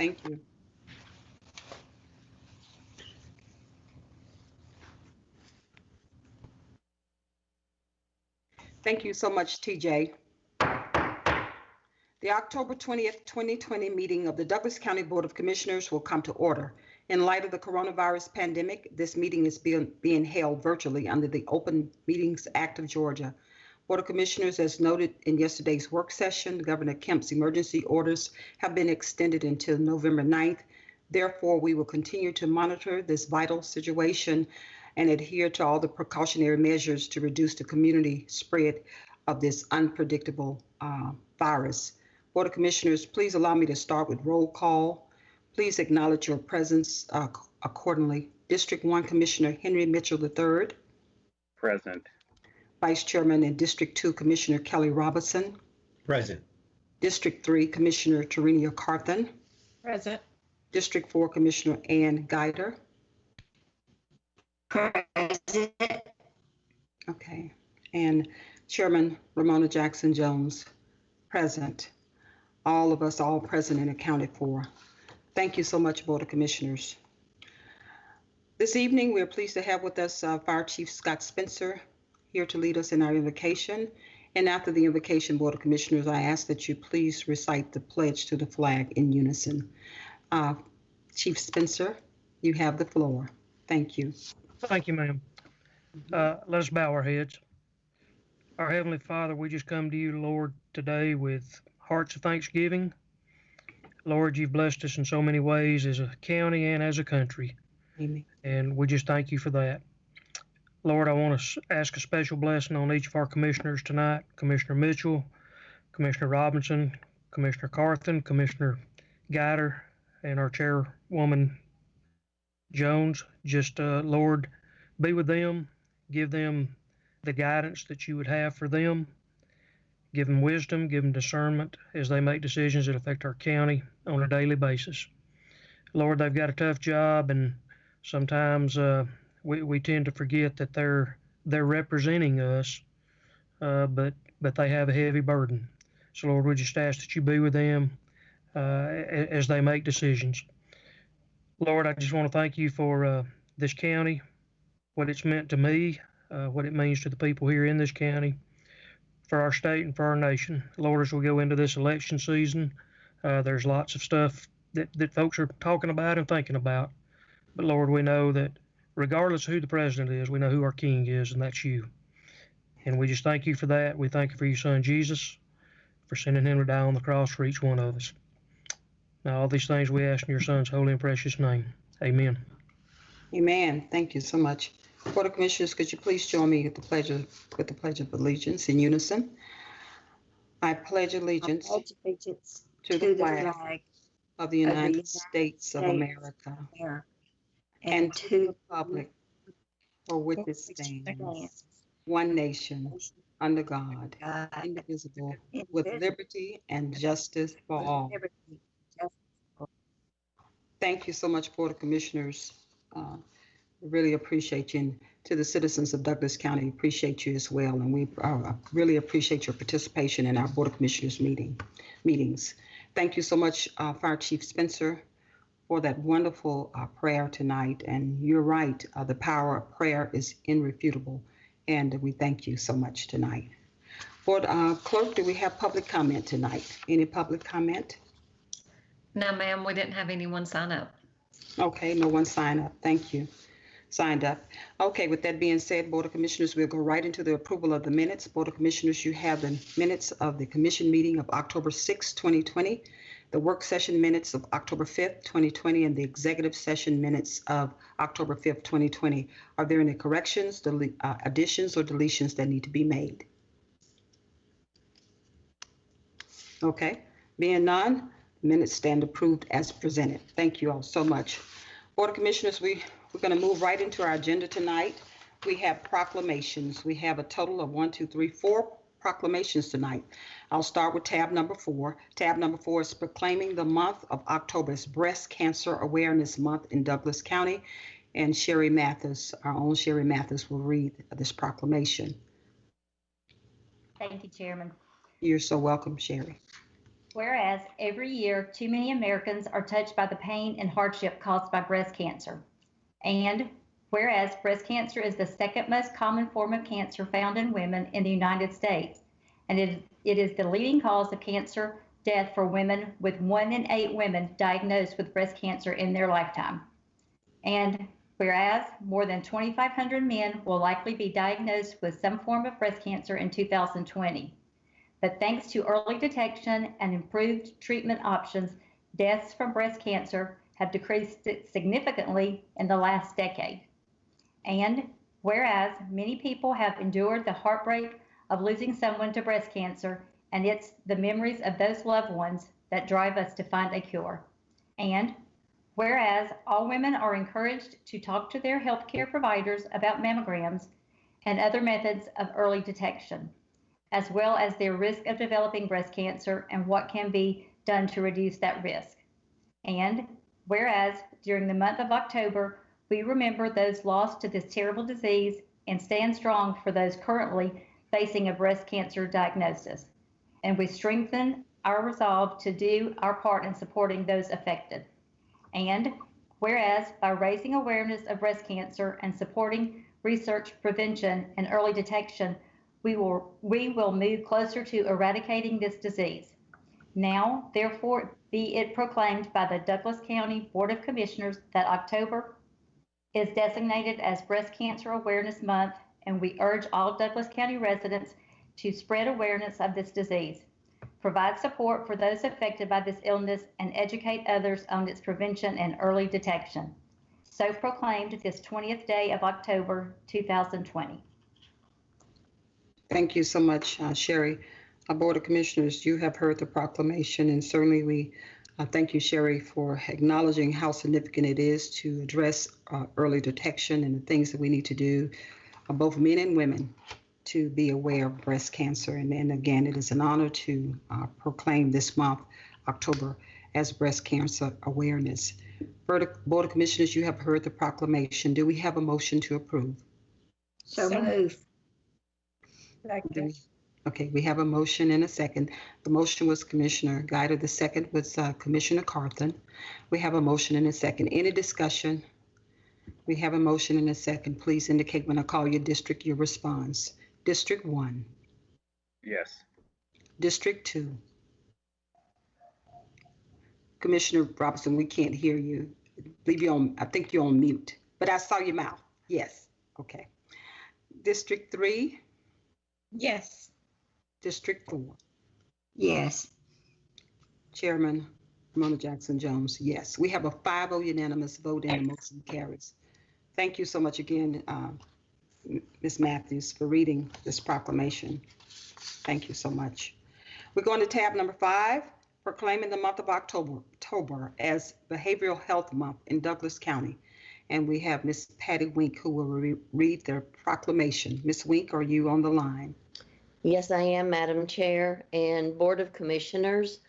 Thank you. Thank you so much, TJ. The October 20th, 2020 meeting of the Douglas County Board of Commissioners will come to order. In light of the coronavirus pandemic, this meeting is being, being held virtually under the Open Meetings Act of Georgia. Board of Commissioners, as noted in yesterday's work session, Governor Kemp's emergency orders have been extended until November 9th. Therefore, we will continue to monitor this vital situation and adhere to all the precautionary measures to reduce the community spread of this unpredictable uh, virus. Board of Commissioners, please allow me to start with roll call. Please acknowledge your presence uh, accordingly. District 1 Commissioner Henry Mitchell III, Present. Vice Chairman and District 2 Commissioner Kelly Robinson, Present. District 3 Commissioner Tarenia Carthen, Present. District 4 Commissioner Ann Guider. Present. Okay, and Chairman Romona Jackson Jones, present. All of us, all present and accounted for. Thank you so much, Board of Commissioners. This evening, we are pleased to have with us uh, Fire Chief Scott Spencer here to lead us in our invocation. And after the invocation, Board of Commissioners, I ask that you please recite the pledge to the flag in unison. Uh, Chief Spencer, you have the floor. Thank you. Thank you, ma'am. Uh, let us bow our heads. Our Heavenly Father, we just come to you, Lord, today with hearts of thanksgiving. Lord, you've blessed us in so many ways as a county and as a country, Amen. and we just thank you for that. Lord, I want to ask a special blessing on each of our commissioners tonight Commissioner Mitchell, Commissioner Robinson, Commissioner Carthen, Commissioner Guider, and our chairwoman Jones. Just, uh, Lord, be with them, give them the guidance that you would have for them, give them wisdom, give them discernment as they make decisions that affect our county on a daily basis. Lord, they've got a tough job, and sometimes uh, we, we tend to forget that they're they're representing us, uh, but but they have a heavy burden. So Lord, we just ask that you be with them uh, as they make decisions. Lord, I just want to thank you for uh, this county, what it's meant to me, uh, what it means to the people here in this county, for our state and for our nation. Lord, as we go into this election season, uh, there's lots of stuff that, that folks are talking about and thinking about. But Lord, we know that regardless of who the president is, we know who our king is, and that's you. And we just thank you for that. We thank you for your son Jesus, for sending him to die on the cross for each one of us. Now, all these things we ask in your son's holy and precious name. Amen. Amen. Thank you so much. Board of Commissioners, could you please join me with the pledge of, with the pledge of allegiance in unison? I pledge allegiance pledge allegiance to the flag of the United United States of America America, and to the to for which it stands, one nation, under God, God, indivisible, with liberty and justice for all. Thank you so much, Board of Commissioners. Uh, Really appreciate you. And to the citizens of Douglas County, appreciate you as well. And we uh, really appreciate your participation in our Board of Commissioners meeting, meetings. Thank you so much, uh, Fire Chief Spencer, for that wonderful uh, prayer tonight. And you're right, uh, the power of prayer is irrefutable. And we thank you so much tonight. Board uh, Clerk, do we have public comment tonight? Any public comment? No, ma'am, we didn't have anyone sign up. Okay, no one signed up. Thank you. Signed up. Okay, with that being said, Board of Commissioners, we'll go right into the approval of the minutes. Board of Commissioners, you have the minutes of the commission meeting of October 6, 2020, the work session minutes of October 5th, 2020, and the executive session minutes of October 5th, 2020. Are there any corrections, uh, additions, or deletions that need to be made? Okay, being none, minutes stand approved as presented. Thank you all so much. Board of Commissioners, we, we're going to move right into our agenda tonight. We have proclamations. We have a total of one, two, three, four proclamations tonight. I'll start with tab number four. Tab number four is proclaiming the month of October as Breast Cancer Awareness Month in Douglas County. And Sherry Mathis, our own Sherry Mathis, will read this proclamation. Thank you, Chairman. You're so welcome, Sherry. whereas every year too many Americans are touched by the pain and hardship caused by breast cancer. And whereas breast cancer is the second most common form of cancer found in women in the United States, and it, it is the leading cause of cancer death for women, with one in eight women diagnosed with breast cancer in their lifetime. And whereas more than 2,500 men will likely be diagnosed with some form of breast cancer in 2020. But thanks to early detection and improved treatment options, deaths from breast cancer have decreased significantly in the last decade. And whereas many people have endured the heartbreak of losing someone to breast cancer, and it's the memories of those loved ones that drive us to find a cure. And whereas all women are encouraged to talk to their healthcare providers about mammograms and other methods of early detection, as well as their risk of developing breast cancer and what can be done to reduce that risk. And whereas during the month of October, we remember those lost to this terrible disease and stand strong for those currently facing a breast cancer diagnosis. And we strengthen our resolve to do our part in supporting those affected. And whereas by raising awareness of breast cancer and supporting research, prevention, and early detection, we will, we will move closer to eradicating this disease. Now, therefore, be it proclaimed by the Douglas County Board of Commissioners that October is designated as Breast Cancer Awareness Month, and we urge all Douglas County residents to spread awareness of this disease, provide support for those affected by this illness, and educate others on its prevention and early detection. So proclaimed this 20th day of October 2020. Thank you so much, uh, Sherry. Our Board of Commissioners, you have heard the proclamation, and certainly we uh, thank you, Sherry, for acknowledging how significant it is to address uh, early detection and the things that we need to do, uh, both men and women, to be aware of breast cancer. And then again, it is an honor to uh, proclaim this month, October, as Breast Cancer Awareness. Board of, Board of Commissioners, you have heard the proclamation. Do we have a motion to approve? So move. Do we- Okay, we have a motion and a second. The motion was Commissioner Guider. The second was uh, Commissioner Carthen. We have a motion and a second. Any discussion? We have a motion and a second. Please indicate when I call your district, your response. District one, Yes. District two. Commissioner Robinson, we can't hear you. Leave you on, I think you're on mute, but I saw your mouth. Yes, okay. District three, Yes. District four. Yes. Chairman Romona Jackson Jones, yes. We have a 5-0 unanimous vote and the motion carries. Thank you so much again, uh, Ms. Matthews, for reading this proclamation. Thank you so much. We're going to tab number five, proclaiming the month of October, October as Behavioral Health Month in Douglas County. And we have Ms. Patty Wink who will re- read the proclamation. Ms. Wink, are you on the line? Yes, I am, Madam Chair and Board of Commissioners.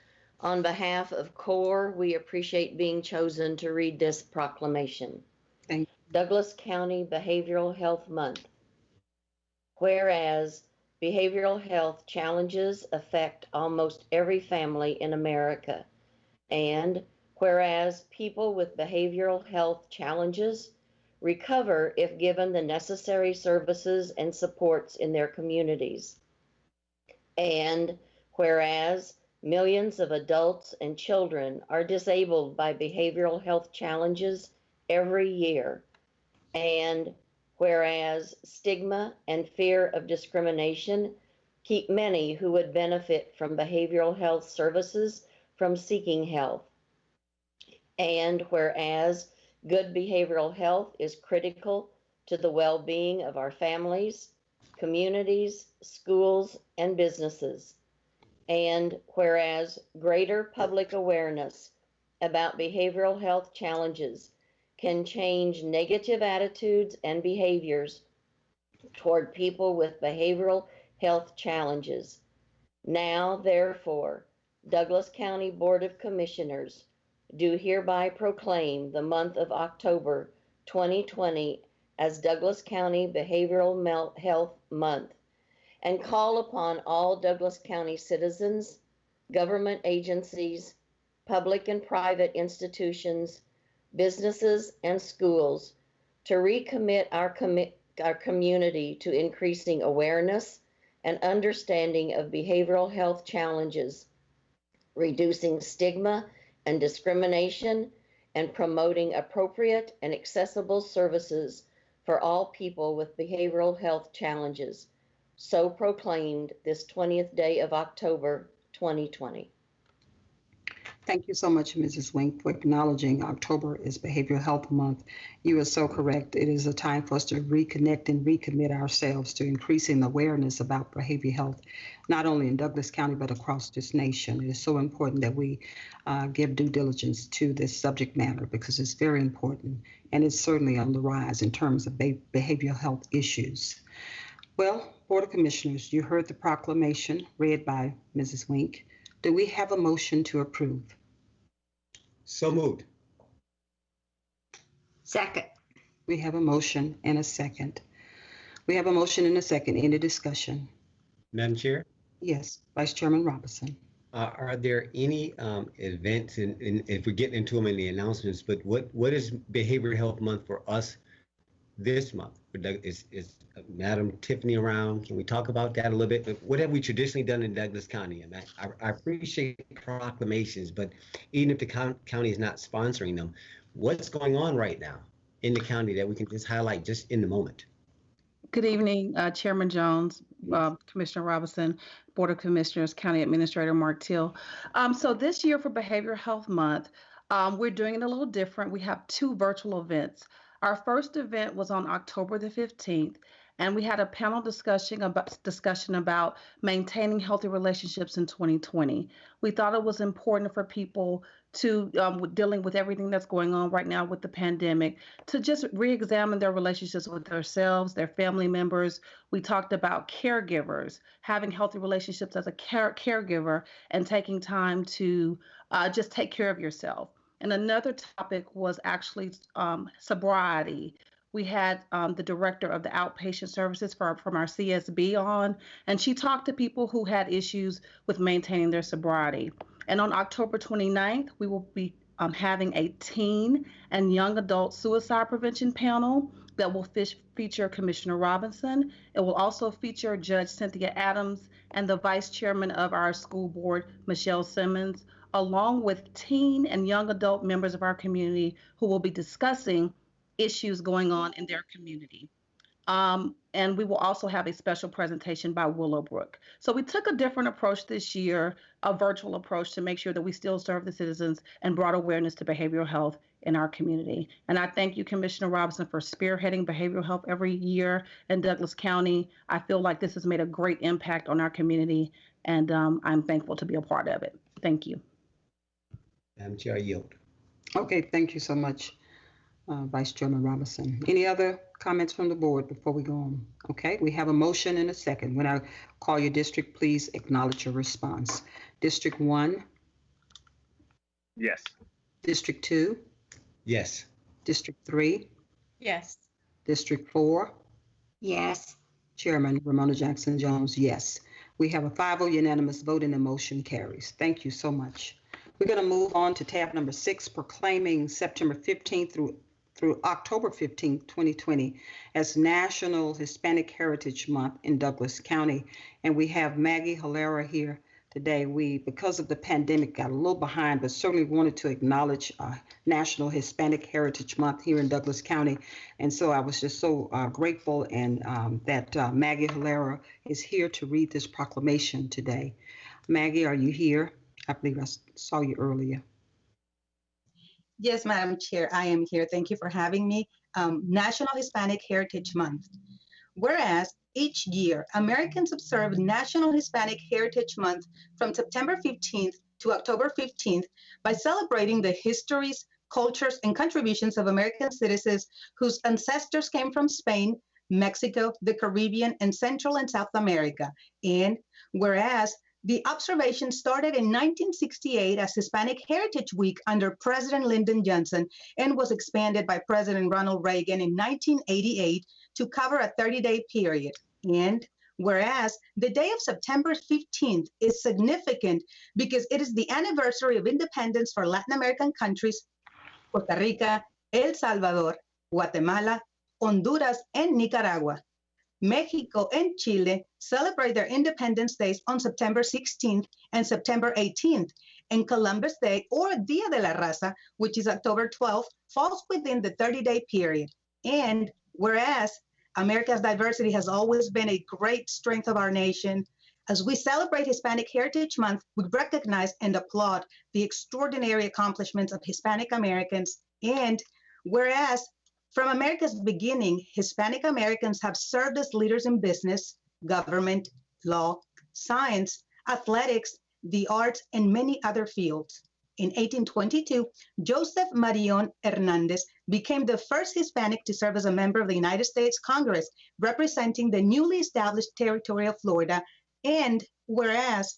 On behalf of CORE, we appreciate being chosen to read this proclamation. Thank Douglas County Behavioral Health Month. Whereas behavioral health challenges affect almost every family in America. And whereas people with behavioral health challenges recover if given the necessary services and supports in their communities. And whereas millions of adults and children are disabled by behavioral health challenges every year. And whereas stigma and fear of discrimination keep many who would benefit from behavioral health services from seeking help. And whereas good behavioral health is critical to the well being of our families, communities, schools, and businesses. And whereas greater public awareness about behavioral health challenges can change negative attitudes and behaviors toward people with behavioral health challenges. Now, therefore, Douglas County Board of Commissioners do hereby proclaim the month of October 2020 as Douglas County Behavioral Health Month and call upon all Douglas County citizens, government agencies, public and private institutions, businesses, and schools to recommit our, our community to increasing awareness and understanding of behavioral health challenges, reducing stigma and discrimination, and promoting appropriate and accessible services for all people with behavioral health challenges. So proclaimed this 20th day of October 2020. Thank you so much, Mrs. Wink, for acknowledging October is Behavioral Health Month. You are so correct. It is a time for us to reconnect and recommit ourselves to increasing awareness about behavioral health, not only in Douglas County, but across this nation. It is so important that we uh, give due diligence to this subject matter because it's very important and it's certainly on the rise in terms of be- behavioral health issues. Well, Board of Commissioners, you heard the proclamation read by Mrs. Wink. Do we have a motion to approve? So moved. Second. We have a motion and a second. We have a motion and a second. Any discussion? Madam Chair, Yes, Vice Chairman Robinson. uh, are there any um, events, and, and if we're getting into them in the announcements, but what, what is Behavioral Health Month for us this month? Is, is Madam Tiffany around? Can we talk about that a little bit? What have we traditionally done in Douglas County? And I, I- I appreciate proclamations, but even if the county is not sponsoring them, what's going on right now in the county that we can just highlight just in the moment? Good evening, uh, Chairman Jones, uh, Commissioner Robinson, Board of Commissioners, County Administrator Mark Till. Um, so this year for Behavioral Health Month, um, we're doing it a little different. We have two virtual events. Our first event was on October the 15th, and we had a panel discussion about discussion about maintaining healthy relationships in 2020. We thought it was important for people to um, dealing with everything that's going on right now with the pandemic to just re-examine their relationships with themselves, their family members. We talked about caregivers, having healthy relationships as a care- caregiver, and taking time to uh, just take care of yourself. And another topic was actually um, sobriety. We had um, the director of the outpatient services for, from our CSB on, and she talked to people who had issues with maintaining their sobriety. And on October 29th, we will be um, having a teen and young adult suicide prevention panel that will feature Commissioner Robinson. It will also feature Judge Cynthia Adams and the Vice Chairman of our school board, Michelle Simmons, along with teen and young adult members of our community who will be discussing issues going on in their community. Um, and we will also have a special presentation by Willowbrook. So we took a different approach this year, a virtual approach to make sure that we still serve the citizens and brought awareness to behavioral health in our community. And I thank you, Commissioner Robinson, for spearheading behavioral health every year in Douglas County. I feel like this has made a great impact on our community, and um, I'm thankful to be a part of it. Thank you. Madam Chair, I yield. Okay, thank you so much, uh, Vice Chairman Robinson. Any other comments from the board before we go on? Okay, we have a motion and a second. When I call your district, please acknowledge your response. District one, Yes. District two, Yes. District three, Yes. District four, Yes. Chairman Romona Jackson Jones, yes. We have a 5-0 unanimous vote and the motion carries. Thank you so much. We're going to move on to tab number six, proclaiming September 15th through through October 15th, 2020 as National Hispanic Heritage Month in Douglas County. And we have Maggie Hilera here today. We, because of the pandemic, got a little behind, but certainly wanted to acknowledge uh, National Hispanic Heritage Month here in Douglas County. And so I was just so uh, grateful and um, that uh, Maggie Hilera is here to read this proclamation today. Maggie, are you here? I believe I saw you earlier. Yes, Madam Chair, I am here. Thank you for having me. Um, National Hispanic Heritage Month. Whereas each year, Americans observe National Hispanic Heritage Month from September 15th to October 15th by celebrating the histories, cultures, and contributions of American citizens whose ancestors came from Spain, Mexico, the Caribbean, and Central and South America. And whereas the observation started in 1968 as Hispanic Heritage Week under President Lyndon Johnson and was expanded by President Ronald Reagan in 1988 to cover a 30 day period. And Whereas the day of September 15th is significant because it is the anniversary of independence for Latin American countries, Costa Rica, El Salvador, Guatemala, Honduras, and Nicaragua. Mexico and Chile celebrate their independence days on September 16th and September 18th, and Columbus Day or Dia de la Raza, which is October 12th, falls within the 30 day period. And whereas America's diversity has always been a great strength of our nation, as we celebrate Hispanic Heritage Month, we recognize and applaud the extraordinary accomplishments of Hispanic Americans. And whereas from America's beginning, Hispanic Americans have served as leaders in business, government, law, science, athletics, the arts, and many other fields. In 1822, Joseph Marion Hernandez became the first Hispanic to serve as a member of the United States Congress, representing the newly established territory of Florida. And whereas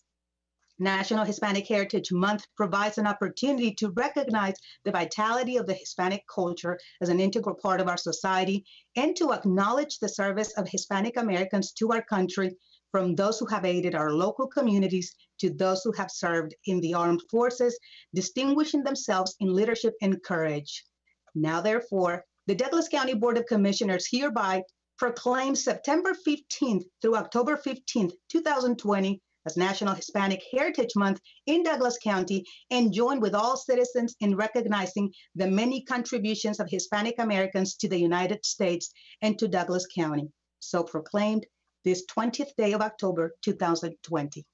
National Hispanic Heritage Month provides an opportunity to recognize the vitality of the Hispanic culture as an integral part of our society and to acknowledge the service of Hispanic Americans to our country, from those who have aided our local communities to those who have served in the armed forces, distinguishing themselves in leadership and courage. Now, therefore, the Douglas County Board of Commissioners hereby proclaims September 15th through October 15th, 2020 as National Hispanic Heritage Month in Douglas County and join with all citizens in recognizing the many contributions of Hispanic Americans to the United States and to Douglas County. So proclaimed this 20th day of October 2020.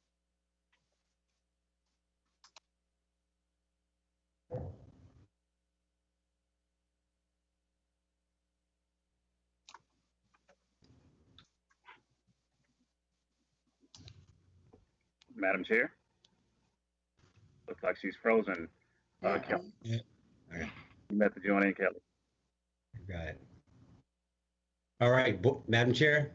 Madam Chair? Looks like she's frozen. Uh, Kelly. Yeah. Okay. You met the joint in Kelly. Got it. All right, Bo- Madam Chair,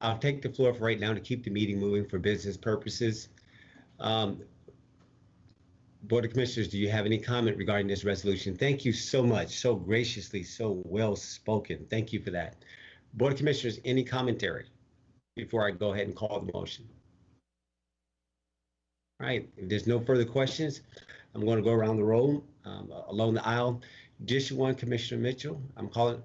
I'll take the floor for right now to keep the meeting moving for business purposes. Um, Board of Commissioners, do you have any comment regarding this resolution? Thank you so much, so graciously, so well spoken. Thank you for that. Board of Commissioners, any commentary before I go ahead and call the motion? All right, if there's no further questions, I'm going to go around the room, um, along the aisle. District one, Commissioner Mitchell, I'm calling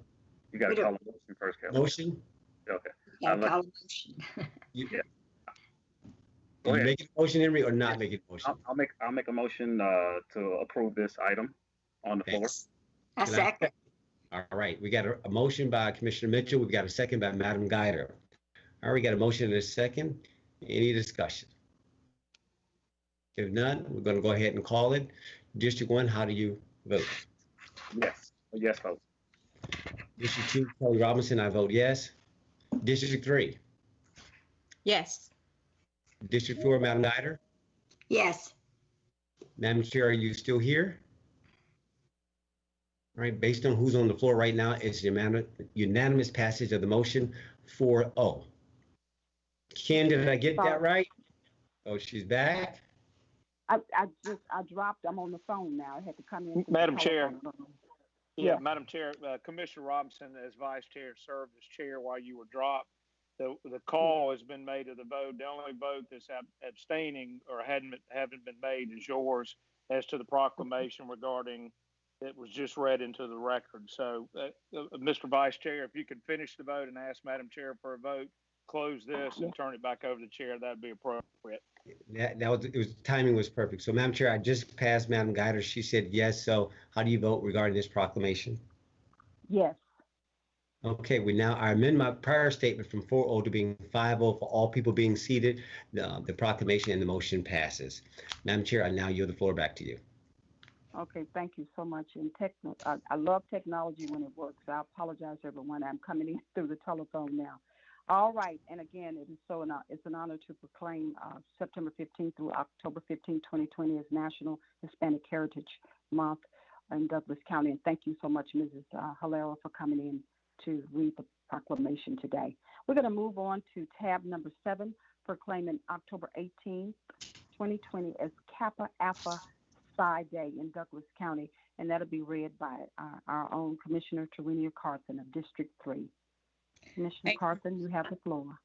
You gotta call a motion first, Kelly. motion. Okay. Yeah, I'll call a motion. You Yeah. Are Go ahead. making a motion, Henry, or not make a motion? I'll, I'll make, I'll make a motion, uh, to approve this item on the floor. Thanks. I Can I- second. All right, we got a, a motion by Commissioner Mitchell. We've got a second by Madam Guider. All right, we got a motion and a second. Any discussion? If none, we're gonna go ahead and call it. District one, how do you vote? Yes, a yes vote. District two, Kelly Robinson, I vote yes. District three, Yes. District four, Madam Guider. Yes. Madam Chair, are you still here? All right, based on who's on the floor right now, it's unanimous, unanimous passage of the motion 4-0. Ken, did I get that right? Oh, she's back? I, I just, I dropped, I'm on the phone now. I had to come in. Madam Chair. Yeah, Yeah. Madam Chair, uh, Commissioner Robinson, as Vice Chair, served as Chair while you were dropped. The, the call has been made of the vote. The only vote that's ab- abstaining or hadn't, been- haven't been made is yours as to the proclamation regarding, it was just read into the record. So, uh, uh, Mr. Vice Chair, if you could finish the vote and ask Madam Chair for a vote, close this and turn it back over to the Chair, that'd be appropriate. That, that was, it was, timing was perfect. So Madam Chair, I just passed Madam Guider. She said yes. So how do you vote regarding this proclamation? Yes, Okay, we now, I amend my prior statement from 4-0 to being 5-0 for all people being seated. The, the proclamation and the motion passes. Madam Chair, I now yield the floor back to you. okay, thank you so much. And techno, I, I love technology when it works. I apologize, everyone. I'm coming in through the telephone now. All right, and again, it is so, an, it's an honor to proclaim uh, September 15th through October 15th, 2020 as National Hispanic Heritage Month in Douglas County. And thank you so much, Mrs. Uh, for coming in to read the proclamation today. We're going to move on to tab number seven, proclaiming October 18th, 2020 as Kappa Alpha Psi Day in Douglas County, and that'll be read by uh, our own Commissioner Tarenia Carson of District 3. Commissioner Thank you. You have the floor.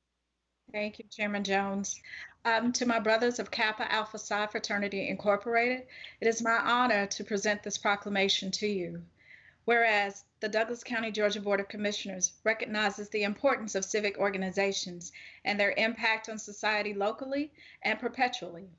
Thank you, Chairman Jones. Um, to my brothers of Kappa Alpha Psi Fraternity Incorporated, it is my honor to present this proclamation to you. Whereas the Douglas County, Georgia Board of Commissioners recognizes the importance of civic organizations and their impact on society locally and perpetually.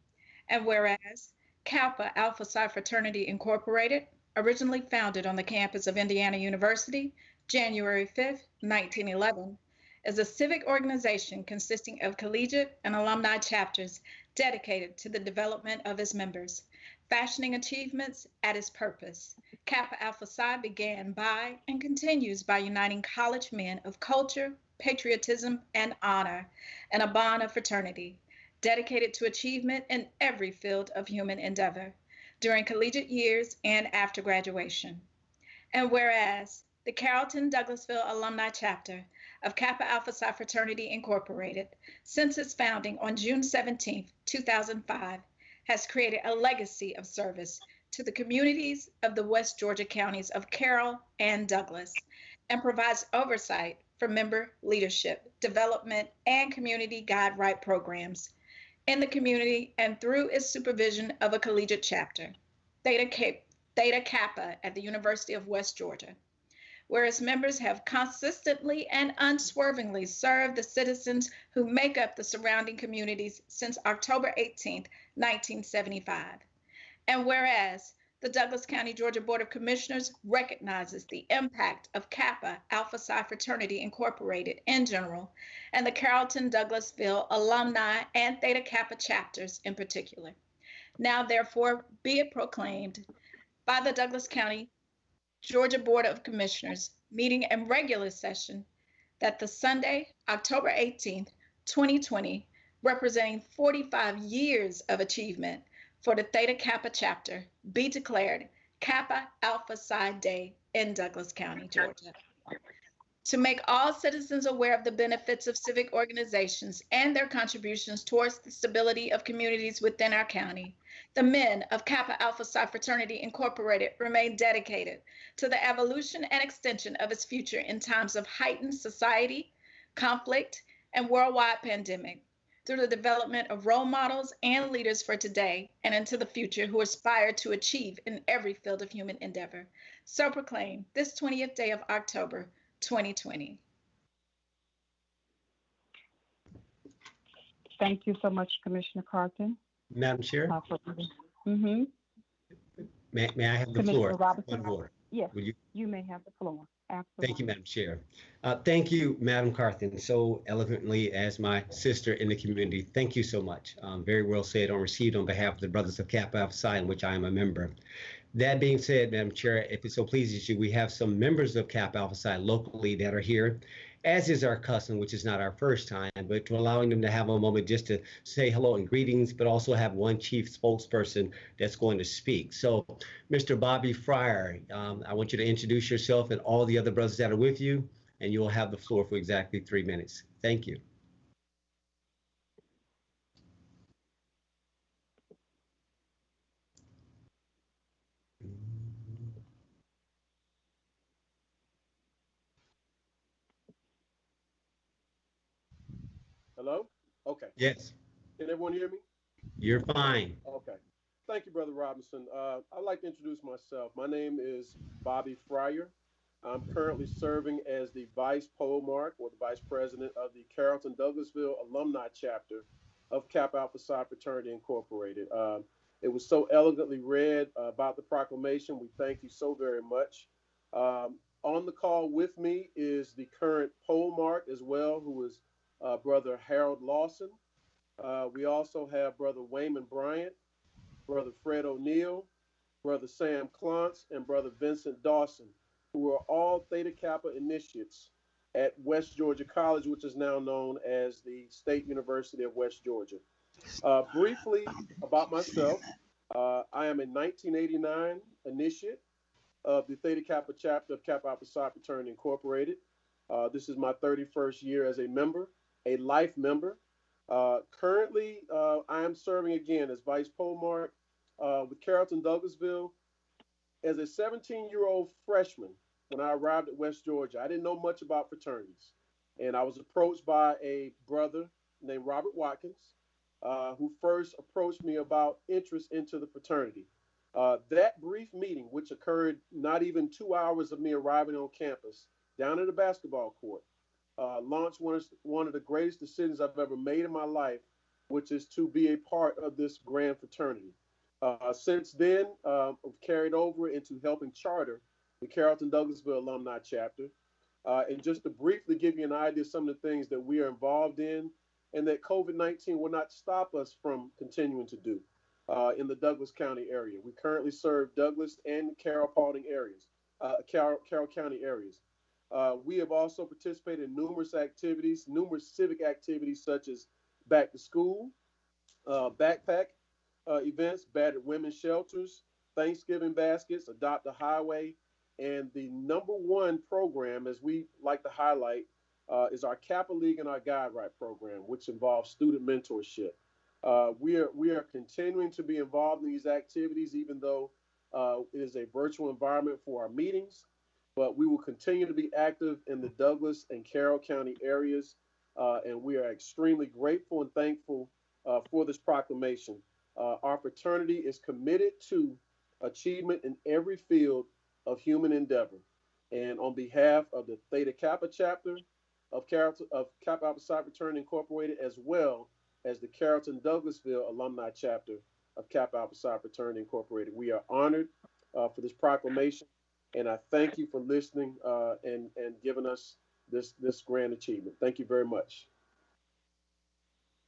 And whereas Kappa Alpha Psi Fraternity Incorporated, originally founded on the campus of Indiana University, January 5th, 1911, is a civic organization consisting of collegiate and alumni chapters dedicated to the development of its members, fashioning achievements at its purpose. Kappa Alpha Psi began by and continues by uniting college men of culture, patriotism, and honor in a bond of fraternity, dedicated to achievement in every field of human endeavor during collegiate years and after graduation. And whereas the Carrollton Douglasville Alumni Chapter of Kappa Alpha Psi Fraternity Incorporated, since its founding on June 17, 2005, has created a legacy of service to the communities of the West Georgia counties of Carroll and Douglas, and provides oversight for member leadership, development, and community guide right programs in the community and through its supervision of a collegiate chapter, Theta, Theta Kappa at the University of West Georgia where its members have consistently and unswervingly served the citizens who make up the surrounding communities since October 18, 1975. And whereas the Douglas County, Georgia Board of Commissioners recognizes the impact of Kappa Alpha Psi Fraternity Incorporated in general, and the Carrollton Douglasville alumni and Theta Kappa chapters in particular. Now, therefore, be it proclaimed by the Douglas County Georgia Board of Commissioners meeting in regular session that the Sunday, October 18th, 2020, representing 45 years of achievement for the Theta Kappa chapter, be declared Kappa Alpha Psi Day in Douglas County, Georgia. To make all citizens aware of the benefits of civic organizations and their contributions towards the stability of communities within our county, the men of Kappa Alpha Psi Fraternity Incorporated remain dedicated to the evolution and extension of its future in times of heightened society, conflict, and worldwide pandemic through the development of role models and leaders for today and into the future who aspire to achieve in every field of human endeavor. So proclaim this 20th day of October 2020. Thank you so much, Commissioner Carthen. Madam Chair, Mm-hmm. may, may I have the Commissioner floor? Robinson. Point of. Yes, you, you may have the floor. Absolutely. thank you, Madam Chair. Uh, thank you, Madam Carthen, so eloquently as my sister in the community. Thank you so much. Um, very well said on received on behalf of the Brothers of Kappa Alpha Psi, in which I am a member. That being said, Madam Chair, if it so pleases you, we have some members of Kappa Alpha Psi locally that are here, as is our custom, which is not our first time, but to allowing them to have a moment just to say hello and greetings, but also have one chief spokesperson that's going to speak. So, Mr. Bobby Fryer, um, I want you to introduce yourself and all the other brothers that are with you, and you will have the floor for exactly three minutes. Thank you. Hello? Okay. Yes, Can everyone hear me? you're fine. Okay. Thank you, Brother Robinson. Uh, I'd like to introduce myself. My name is Bobby Fryer. I'm currently serving as the Vice Polemarch or the Vice President of the Carrollton Douglasville Alumni Chapter of Kappa Alpha Psi Fraternity Incorporated. Um, it was so elegantly read uh, about the proclamation. We thank you so very much. Um, on the call with me is the current Polemarch as well, who is uh, Brother Harold Lawson. Uh, we also have Brother Wayman Bryant, Brother Fred O'Neill, Brother Sam Klontz, and Brother Vincent Dawson, who are all Theta Kappa initiates at West Georgia College, which is now known as the State University of West Georgia. Uh, briefly about myself, uh, I am a 1989 initiate of the Theta Kappa chapter of Kappa Alpha Psi Fraternity Incorporated. Uh, this is my 31st year as a member, a life member. Uh, currently, uh, I am serving again as Vice Polemarch uh, with Carrollton Douglasville. As a 17 year old freshman, when I arrived at West Georgia, I didn't know much about fraternities. And I was approached by a brother named Robert Watkins, uh, who first approached me about interest into the fraternity. Uh, that brief meeting, which occurred not even two hours of me arriving on campus down at the basketball court, uh, launched one of, one of the greatest decisions I've ever made in my life, which is to be a part of this grand fraternity. Uh, since then, uh, I've carried over into helping charter the Carrollton Douglasville Alumni Chapter. Uh, and just to briefly give you an idea of some of the things that we are involved in and that COVID 19 will not stop us from continuing to do uh, in the Douglas County area. We currently serve Douglas and Carroll Paulding areas, uh, Carroll, Carroll County areas. Uh, we have also participated in numerous activities, numerous civic activities such as back to school, uh, backpack uh, events, battered women's shelters, Thanksgiving baskets, adopt a highway, and the number one program, as we like to highlight, uh, is our Kappa League and our Guide Right program, which involves student mentorship. Uh, we are we are continuing to be involved in these activities, even though uh, it is a virtual environment for our meetings. But we will continue to be active in the Douglas and Carroll County areas, uh, and we are extremely grateful and thankful uh, for this proclamation. Uh, our fraternity is committed to achievement in every field of human endeavor. And on behalf of the Theta Kappa chapter of Carrollton of Kappa Alpha Psi Fraternity Incorporated, as well as the Carrollton Douglasville alumni chapter of Kappa Alpha Psi Fraternity Incorporated, we are honored uh, for this proclamation, and I thank you for listening uh, and and giving us this this grand achievement. Thank you very much.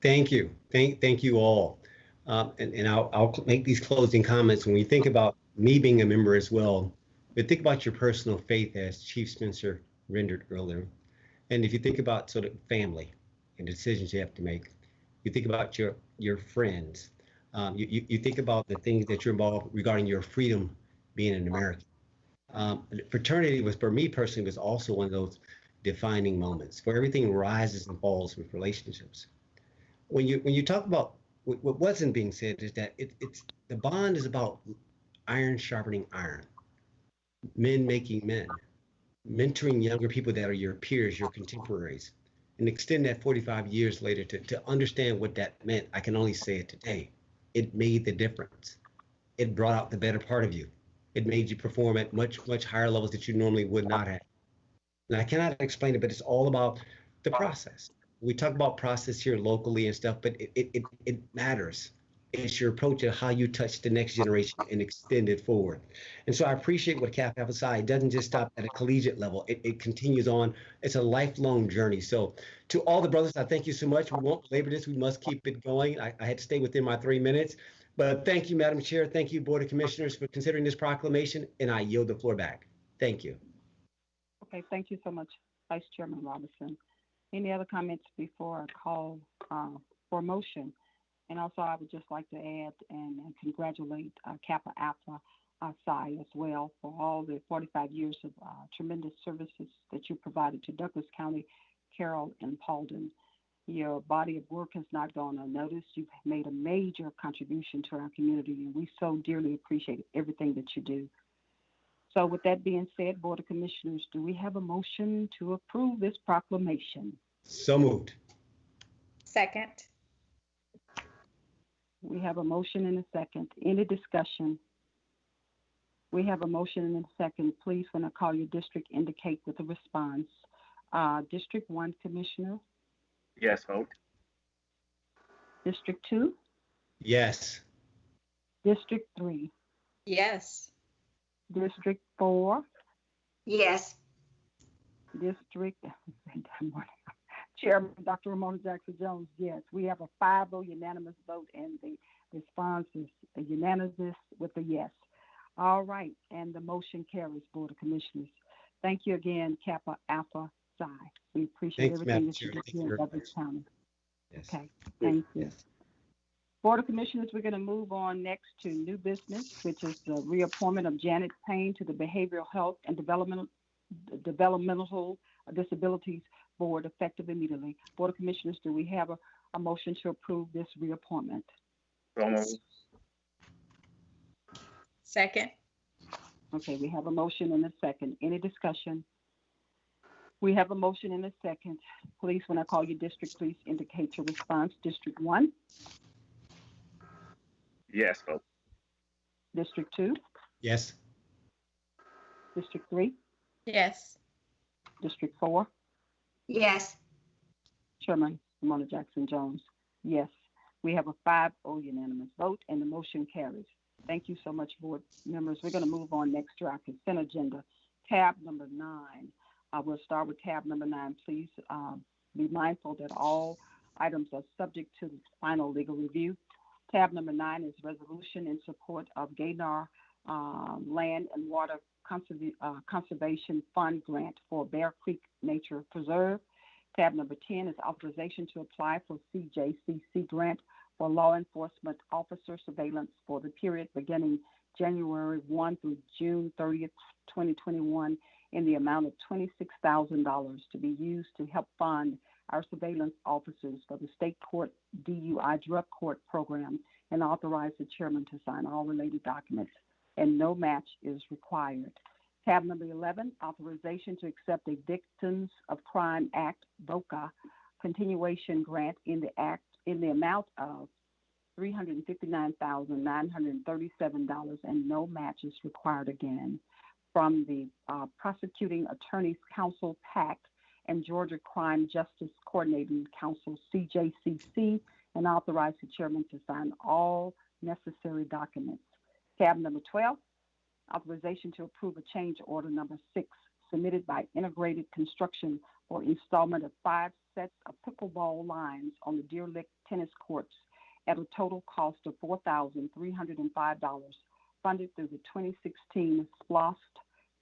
Thank you. Thank, thank you all. Um, and, and I'll, I'll make these closing comments. When we think about me being a member as well, but think about your personal faith as Chief Spencer rendered earlier. And if you think about sort of family and decisions you have to make, you think about your your friends. Um, you, you, you think about the things that you're involved regarding your freedom being an American. Um, fraternity was for me personally was also one of those defining moments where everything rises and falls with relationships. When you when you talk about what, wasn't being said is that it, it's the bond is about iron sharpening iron, men making men, mentoring younger people that are your peers, your contemporaries, and extend that 45 years later to, to understand what that meant. I can only say it today. It made the difference. It brought out the better part of you. It made you perform at much, much higher levels that you normally would not have. And I cannot explain it, but it's all about the process. We talk about process here locally and stuff, but it, it, it, it matters it's your approach to how you touch the next generation and extend it forward. And so I appreciate what Kappa Alpha Psi doesn't just stop at a collegiate level. It, it continues on. It's a lifelong journey. So to all the brothers, I thank you so much. We won't labor this. We must keep it going. I, I had to stay within my three minutes. But thank you, Madam Chair. Thank you, Board of Commissioners, for considering this proclamation. And I yield the floor back. Thank you. Okay, thank you so much, Vice Chairman Robinson. Any other comments before I call uh, for motion? And also, I would just like to add and, and congratulate uh, Kappa Alpha uh, Psi as well for all the 45 years of uh, tremendous services that you provided to Douglas County, Carroll, and Paulding. Your body of work has not gone unnoticed. You've made a major contribution to our community, and we so dearly appreciate everything that you do. So, with that being said, Board of Commissioners, do we have a motion to approve this proclamation? So moved. Second. We have a motion and a second. Any discussion? We have a motion and a second. Please, when I call your district, indicate with a response. Uh, district one, Commissioner. Yes, vote. District two. Yes. District three. Yes. District four. Yes. District. Chairman Dr. Romona Jackson Jones, yes. We have a 5 0 unanimous vote, and the response is a unanimous with a yes. All right, and the motion carries, Board of Commissioners. Thank you again, Kappa Alpha Psi. We appreciate Thanks, everything Madam that Chair. you do Thank you here in very Douglas. County. Yes. Okay, thank you. Yes. Board of Commissioners, we're going to move on next to new business, which is the reappointment of Janet Payne to the Behavioral Health and Developmental Developmental Disabilities Board effective immediately. Board of Commissioners, do we have a, a motion to approve this reappointment? So moved. Second. Okay, we have a motion and a second. Any discussion? We have a motion and a second. Please, when I call your district, please indicate your response. District one, Yes vote. district two, Yes. district three, Yes. district four, Yes. Chairman Romona Jackson Jones. Yes, we have a 5-0 unanimous vote and the motion carries. Thank you so much, board members. We're going to move on next to our consent agenda, tab number nine. Uh, we'll start with tab number nine. Please um, be mindful that all items are subject to final legal review. Tab number nine is resolution in support of Gaynor um, Land and Water uh, Conservation Fund grant for Bear Creek Nature Preserve. Tab number 10 is authorization to apply for CJCC grant for law enforcement officer surveillance for the period beginning January 1 through June 30th, 2021, in the amount of $26,000 to be used to help fund our surveillance officers for the state court DUI drug court program and authorize the chairman to sign all related documents, and no match is required. Tab number 11, authorization to accept a Victims of Crime Act, VOCA, continuation grant in the act in the amount of $359,937 and no match is required again from the uh, Prosecuting Attorneys Council, PAC, and Georgia Crime Justice Coordinating Council, CJCC, and authorize the chairman to sign all necessary documents. Tab number 12, authorization to approve a change order number six submitted by Integrated Construction for installment of five sets of pickleball lines on the Deer Lick tennis courts at a total cost of $4,305, funded through the 2016 SPLOST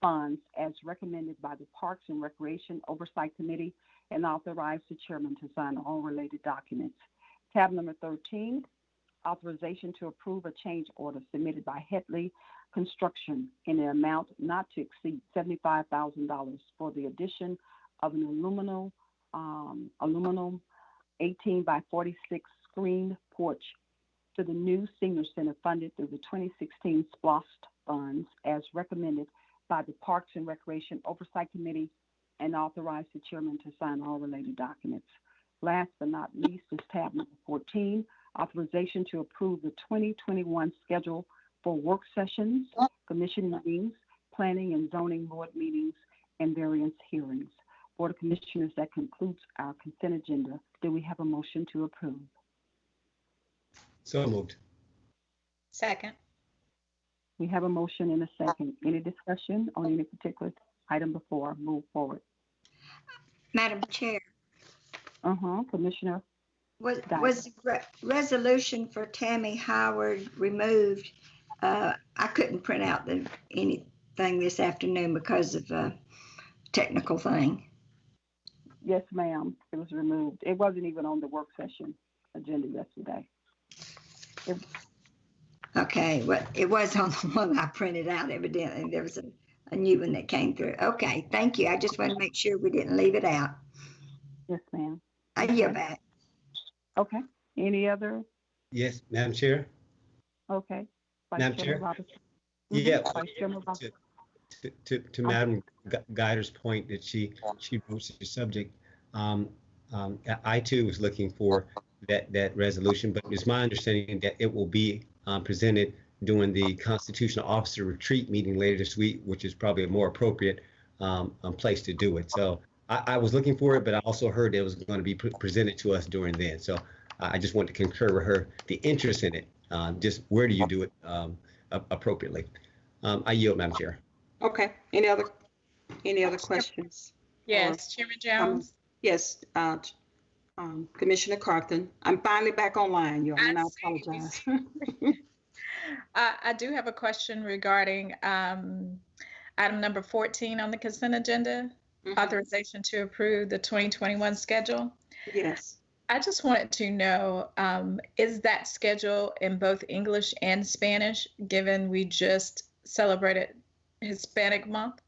funds as recommended by the Parks and Recreation Oversight Committee and authorized the chairman to sign all related documents. Tab number 13, authorization to approve a change order submitted by Headley Construction in an amount not to exceed $75,000 for the addition of an aluminum, um, aluminum 18 by 46 screened porch to the new senior center funded through the 2016 SPLOST funds as recommended by the Parks and Recreation Oversight Committee and authorize the chairman to sign all related documents. Last but not least is tab number 14, authorization to approve the 2021 schedule for work sessions, commission meetings, planning and zoning board meetings, and variance hearings. Board of Commissioners, that concludes our consent agenda. Do we have a motion to approve? So moved. Second. We have a motion and a second. Any discussion on any particular item before I move forward? Madam Chair, Uh-huh, Commissioner, was, Diane. was the re- resolution for Tammy Howard removed? Uh, I couldn't print out the, anything this afternoon because of a technical thing. yes, ma'am, it was removed. It wasn't even on the work session agenda yesterday. Okay, well, it was on the one I printed out evidently. There was a, a new one that came through. Okay, thank you. I just want to make sure we didn't leave it out. Yes, ma'am. I yield Okay. back. Okay, any other? Yes, Madam Chair? Okay. Vice Madam Chairman Chair? Robinson. Mhm, Yeah. Vice Chairman Robinson. to, to, to Madam Gu- Guider's point that she, she broached the subject, um, um, I too was looking for that, that resolution, but it's my understanding that it will be, um, presented during the constitutional officer retreat meeting later this week, which is probably a more appropriate, um, um, place to do it. So I, I was looking for it, but I also heard it was going to be pre- presented to us during then. So I I just want to concur with her, the interest in it, um, just where do you do it, um, a- appropriately? Um, I yield, Madam Chair. Okay, any other, any other questions? Yes, Chairman Jones. Yes, uh, um, Commissioner Carthen, I'm finally back online, you all, and I I apologize. Uh, I do have a question regarding um, item number 14 on the consent agenda, Mhm. authorization to approve the 2021 schedule. Yes, I just wanted to know, um, is that schedule in both English and Spanish, given we just celebrated Hispanic Month?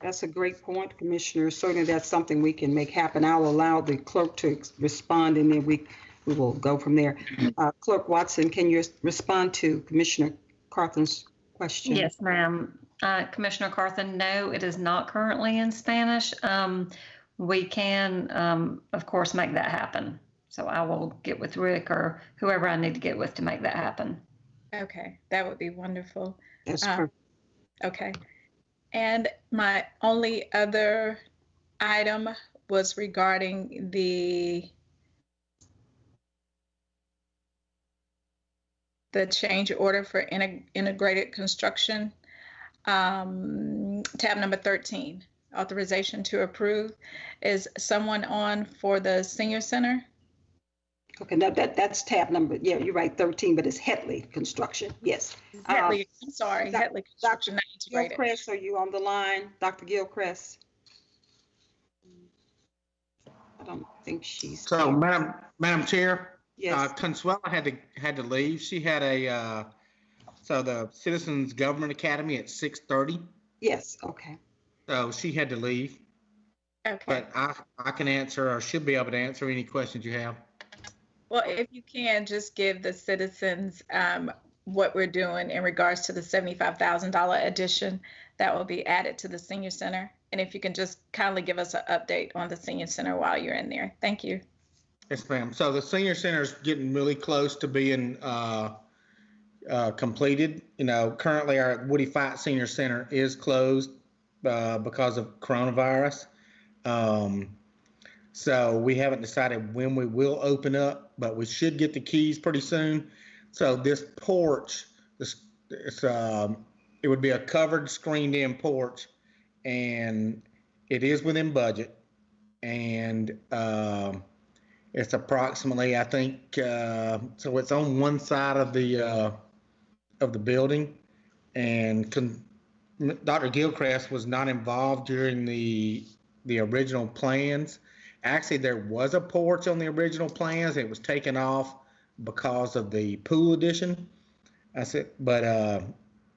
That's a great point, Commissioner. Certainly, that's something we can make happen. I'll allow the clerk to respond, and then we, we will go from there. Uh, Clerk Watson, can you respond to Commissioner Carthen's question? Yes, ma'am. Uh, Commissioner Carthen, no, it is not currently in Spanish. Um, we can, um, of course, make that happen. So I will get with Rick or whoever I need to get with to make that happen. Okay, that would be wonderful. That's Um, perfect. Okay. And my only other item was regarding the the change order for integ- integrated construction. Um, tab number 13, authorization to approve. Is someone on for the senior center? Okay, now that, that's tab number, yeah, you're right, 13, but it's Headley Construction, yes. Um, Headley, I'm sorry, Doc- Headley Construction, not integrated. Gilchrist, are you on the line? Dr. Gilchrist? I don't think she's. So, there. Madam, Madam Chair, uh, Yes, Consuela had to, had to leave. She had a, uh, so the Citizens Government Academy at six thirty. yes, okay. So she had to leave, Okay. but I, I can answer or should be able to answer any questions you have. Well, if you can, just give the citizens um, what we're doing in regards to the $75,000 addition that will be added to the senior center. And if you can just kindly give us an update on the senior center while you're in there. Thank you. Yes, ma'am. So the senior center is getting really close to being uh, uh, completed. You know, currently our Woodie Fite Senior Center is closed uh, because of coronavirus. Um, so we haven't decided when we will open up, but we should get the keys pretty soon. So this porch, this, it's um, it would be a covered, screened-in porch, and it is within budget, and um, it's approximately, I think, uh, so it's on one side of the uh, of the building, and con- Dr. Gilchrist was not involved during the the original plans. Actually, there was a porch on the original plans. It was taken off because of the pool addition. I said, but uh,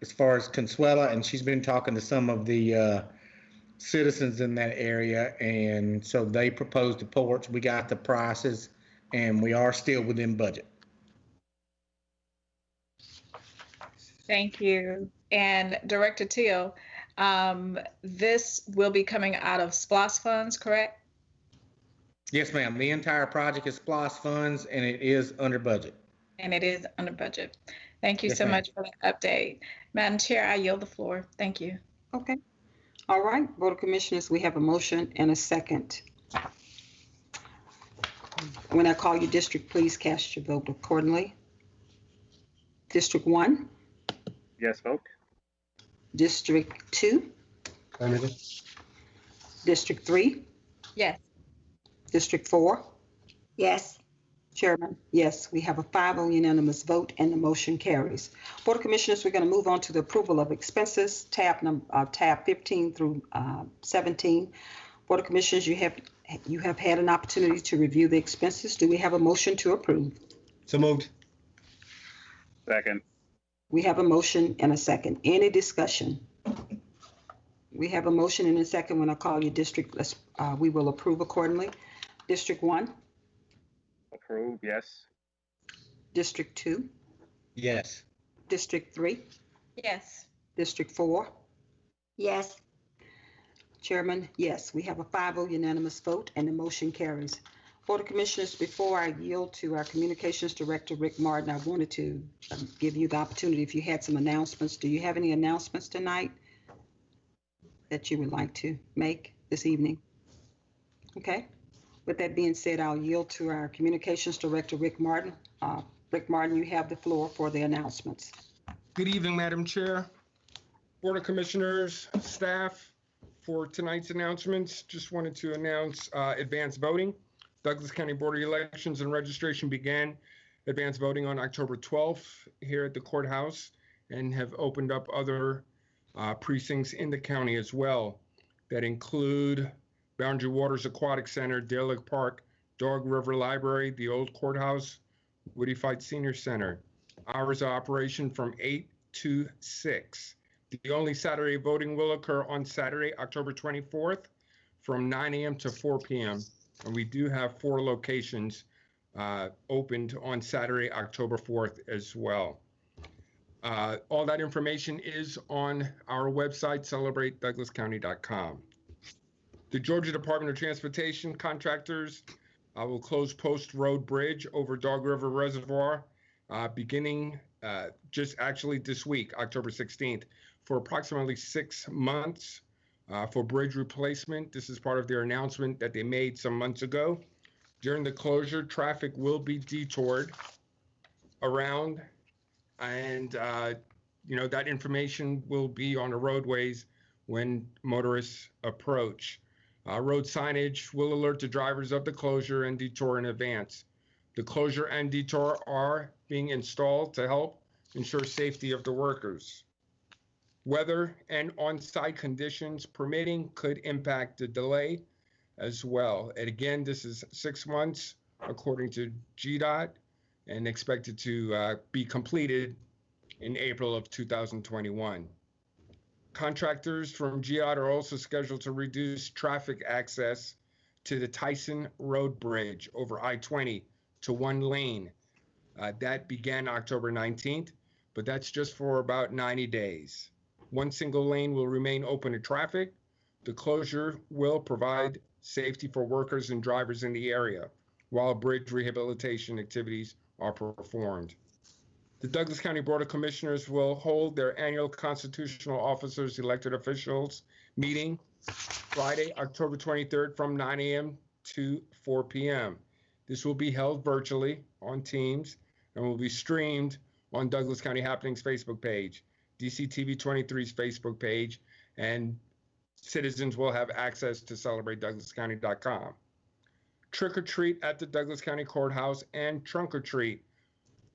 as far as Consuela, and she's been talking to some of the uh, citizens in that area, and so they proposed the porch. We got the prices, and we are still within budget. Thank you. And Director Teal, um, this will be coming out of SPLOST funds, correct? Yes, ma'am. The entire project is SPLOST funds, and it is under budget. And it is under budget. Thank you Yes, so much for the update. Madam Chair, I yield the floor. Thank you. okay. All right, Board of Commissioners, we have a motion and a second. When I call you district, please cast your vote accordingly. District one, Yes vote. District two, Affirmative. District three, Yes. District four, Yes, Chairman, yes, we have a 5-0 unanimous vote and the motion carries. Board of Commissioners, we're going to move on to the approval of expenses, tab num, uh, tab 15 through, uh, 17. Board of Commissioners, you have, you have had an opportunity to review the expenses. Do we have a motion to approve? So moved. Second. We have a motion and a second. Any discussion? We have a motion and a second. When I call you district, let's, uh, we will approve accordingly. District one, Approve, yes. District two, Yes. District three, Yes. District four, yes, Chairman, yes, we have a 5-0 unanimous vote and the motion carries. Board of Commissioners, before I yield to our Communications Director, Rick Martin, I wanted to um, give you the opportunity, if you had some announcements. Do you have any announcements tonight that you would like to make this evening? Okay. With that being said, I'll yield to our Communications Director, Rick Martin. Uh, Rick Martin, you have the floor for the announcements. Good evening, Madam Chair, Board of Commissioners, staff. For tonight's announcements, just wanted to announce uh, advanced voting. Douglas County Board of Elections and Registration began advanced voting on October 12th here at the courthouse and have opened up other uh, precincts in the county as well that include Boundary Waters Aquatic Center, Dale Park, Dog River Library, the Old Courthouse, Woodie Fite Senior Center. Hours of operation from 8 to 6. The only Saturday voting will occur on Saturday, October 24th from 9 a.m. to 4 p.m. And we do have four locations uh, opened on Saturday, October 4th as well. Uh, all that information is on our website, celebratedouglascounty.com. The Georgia Department of Transportation contractors uh, will close Post Road Bridge over Dog River Reservoir uh, beginning uh, just actually this week, October 16th, for approximately six months uh, for bridge replacement. This is part of their announcement that they made some months ago. During the closure, traffic will be detoured around, and uh, you know that information will be on the roadways when motorists approach. Uh, road signage will alert the drivers of the closure and detour in advance. The closure and detour are being installed to help ensure safety of the workers. Weather and on-site conditions permitting could impact the delay as well. And again, this is six months according to GDOT and expected to uh, be completed in April of 2021. Contractors from GDOT are also scheduled to reduce traffic access to the Tyson Road Bridge over I-20 to one lane. Uh, that began October 19th, but that's just for about 90 days. One single lane will remain open to traffic. The closure will provide safety for workers and drivers in the area while bridge rehabilitation activities are performed. The Douglas County Board of Commissioners will hold their annual constitutional officers elected officials meeting Friday, October 23rd from 9 a.m. to 4 p.m. This will be held virtually on Teams and will be streamed on Douglas County Happenings Facebook page, DCTV 23's Facebook page, and citizens will have access to celebratedouglascounty.com. Trick or treat at the Douglas County Courthouse and trunk or treat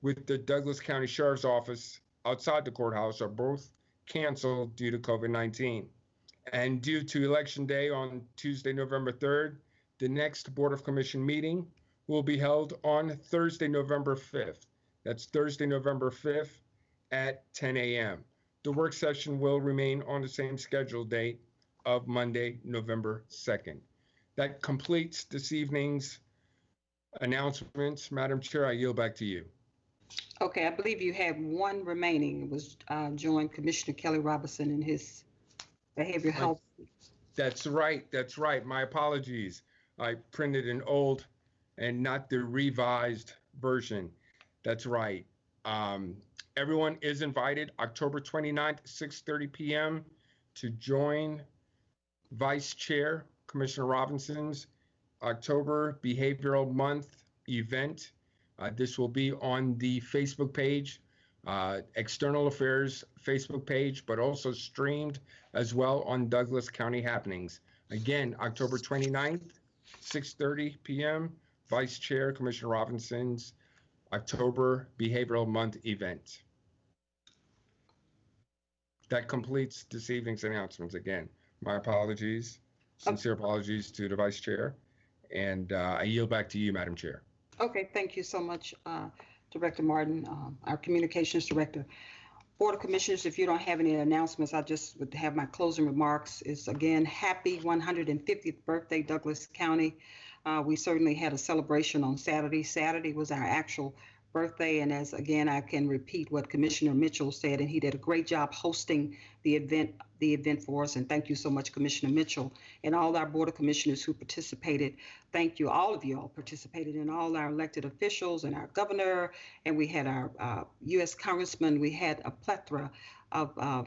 with the Douglas County Sheriff's Office outside the courthouse are both canceled due to COVID 19. And due to Election Day on Tuesday, November 3rd, the next Board of Commission meeting will be held on Thursday, November 5th. That's Thursday, November 5th at 10 a.m. The work session will remain on the same scheduled date of Monday, November 2nd. That completes this evening's announcements. Madam Chair, I yield back to you. Okay, I believe you have one remaining. It was uh, joined Commissioner Kelly Robinson in his behavioral health. That's right. That's right. My apologies. I printed an old and not the revised version. That's right. Um, everyone is invited October 29th, 6:30 p.m. to join Vice Chair Commissioner Robinson's October Behavioral Month event. Uh, this will be on the Facebook page, uh, External Affairs Facebook page, but also streamed as well on Douglas County Happenings. Again, October 29th, 6:30 p.m. Vice Chair Commissioner Robinson's October Behavioral Month event. That completes this evening's announcements. Again, my apologies, sincere apologies to the Vice Chair, and uh, I yield back to you, Madam Chair. Okay, thank you so much, uh, Director Martin, um, our Communications Director. Board of Commissioners, if you don't have any announcements, I just would have my closing remarks. Is again, happy 150th birthday, Douglas County. Uh, we certainly had a celebration on Saturday. Saturday was our actual birthday, and as again, I can repeat what Commissioner Mitchell said, and he did a great job hosting the event, the event for us. And thank you so much, Commissioner Mitchell, and all our Board of Commissioners who participated. Thank you, all of you all participated, and all our elected officials, and our governor, and we had our uh, U.S. Congressman. We had a plethora of uh,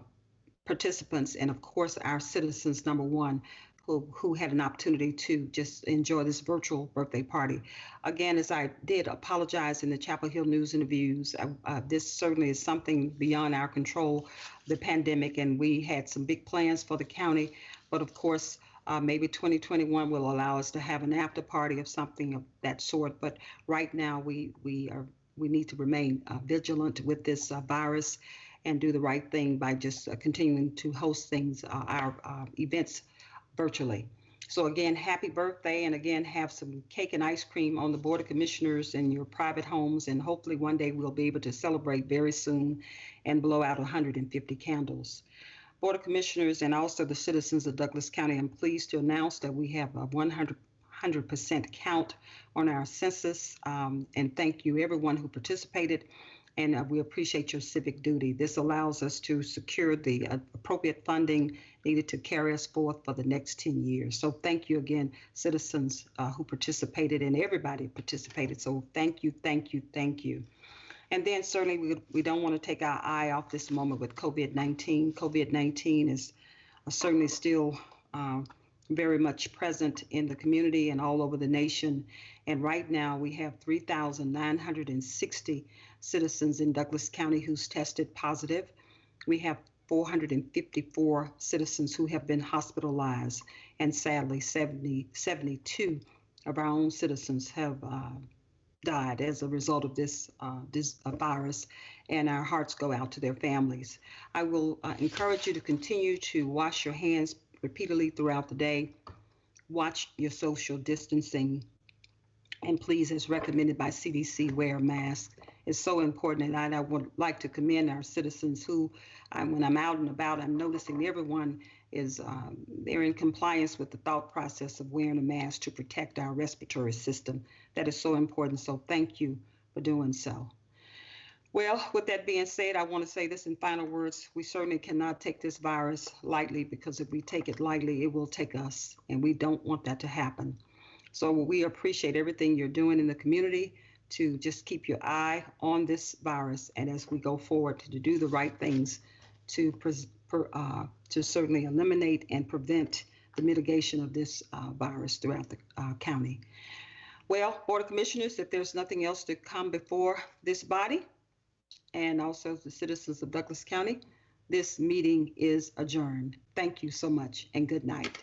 participants, and of course, our citizens. Number one, who, who had an opportunity to just enjoy this virtual birthday party. Again, as I did apologize in the Chapel Hill News interviews, uh, uh, this certainly is something beyond our control, the pandemic, and we had some big plans for the county. But of course, uh, maybe 2021 will allow us to have an after party of something of that sort. But right now, we we are we need to remain uh, vigilant with this uh, virus and do the right thing by just uh, continuing to host things, our events virtually. So again, happy birthday, and again, have some cake and ice cream on the Board of Commissioners in your private homes, and hopefully one day we'll be able to celebrate very soon and blow out 150 candles. Board of Commissioners and also the citizens of Douglas County, I'm pleased to announce that we have a 100 100% count on our census, um, and thank you everyone who participated. And uh, we appreciate your civic duty. This allows us to secure the uh, appropriate funding needed to carry us forth for the next 10 years. So thank you again, citizens uh, who participated and everybody participated. So thank you, thank you, thank you. And then certainly we, we don't want to take our eye off this moment with COVID-19. COVID-19 is uh, certainly still uh, very much present in the community and all over the nation. And right now we have 3,960 citizens in Douglas County who's tested positive. We have 454 citizens who have been hospitalized, and sadly, 70, 72 of our own citizens have uh, died as a result of this, uh, this uh, virus, and our hearts go out to their families. I will uh, encourage you to continue to wash your hands repeatedly throughout the day, watch your social distancing, and please, as recommended by CDC, wear a mask. It's so important, and I, I would like to commend our citizens who, when I'm out and about, I'm noticing everyone is um, they're in compliance with the thought process of wearing a mask to protect our respiratory system. That is so important. So thank you for doing so. Well, with that being said, I want to say this in final words. We certainly cannot take this virus lightly because if we take it lightly, it will take us, and we don't want that to happen. So we appreciate everything you're doing in the community to just keep your eye on this virus, and as we go forward to do the right things to uh, to certainly eliminate and prevent the mitigation of this uh, virus throughout the uh, county. Well, Board of Commissioners, if there's nothing else to come before this body, and also the citizens of Douglas County, this meeting is adjourned. Thank you so much and good night.